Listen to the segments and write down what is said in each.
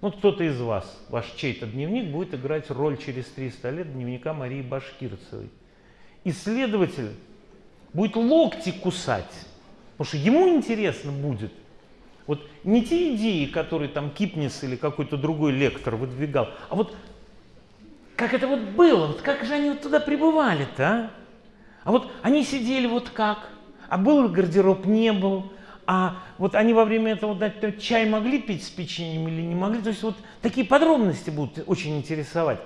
Ну, кто-то из вас, ваш чей-то дневник будет играть роль через 300 лет дневника Марии Башкирцевой. Исследователь будет локти кусать, потому что ему интересно будет. Вот не те идеи, которые там Кипнис или какой-то другой лектор выдвигал, а вот как это вот было, вот как же они вот туда пребывали-то, а? А вот они сидели вот как, а был гардероб, не был, а вот они во время этого дать чай могли пить с печеньем или не могли. То есть вот такие подробности будут очень интересовать.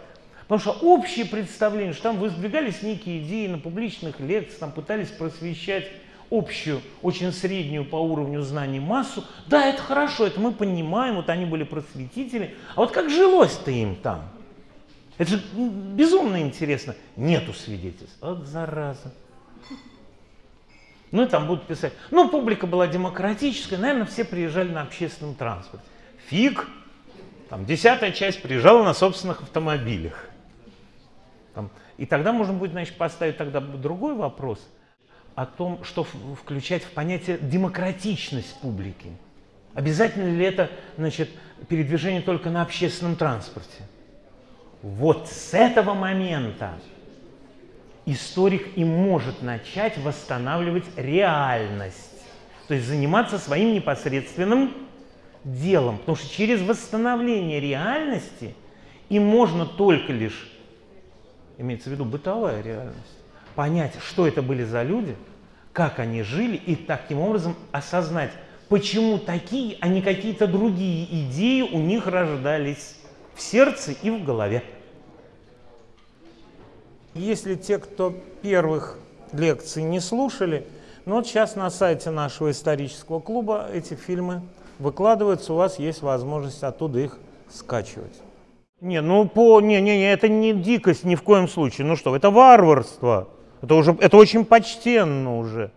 Потому что общее представление, что там выдвигались некие идеи на публичных лекциях, там пытались просвещать общую, очень среднюю по уровню знаний массу. Да, это хорошо, это мы понимаем, вот они были просветители. А вот как жилось-то им там? Это же безумно интересно. Нету свидетельств. Вот зараза. Ну и там будут писать. Ну, публика была демократическая, наверное, все приезжали на общественном транспорте. Фиг, там десятая часть приезжала на собственных автомобилях. Там, и тогда можно будет, значит, поставить тогда другой вопрос о том, что включать в понятие демократичность публики. Обязательно ли это, значит, передвижение только на общественном транспорте? Вот с этого момента историк и может начать восстанавливать реальность. То есть заниматься своим непосредственным делом. Потому что через восстановление реальности и можно только лишь, имеется в виду бытовая реальность, понять, что это были за люди, как они жили, и таким образом осознать, почему такие, а не какие-то другие идеи у них рождались в сердце и в голове. Если те, кто первых лекций не слушали, ну вот сейчас на сайте нашего исторического клуба эти фильмы выкладываются, у вас есть возможность оттуда их скачивать. Не, ну по, не, не, не, это не дикость ни в коем случае. Ну что, это варварство. Это уже, это очень почтенно уже.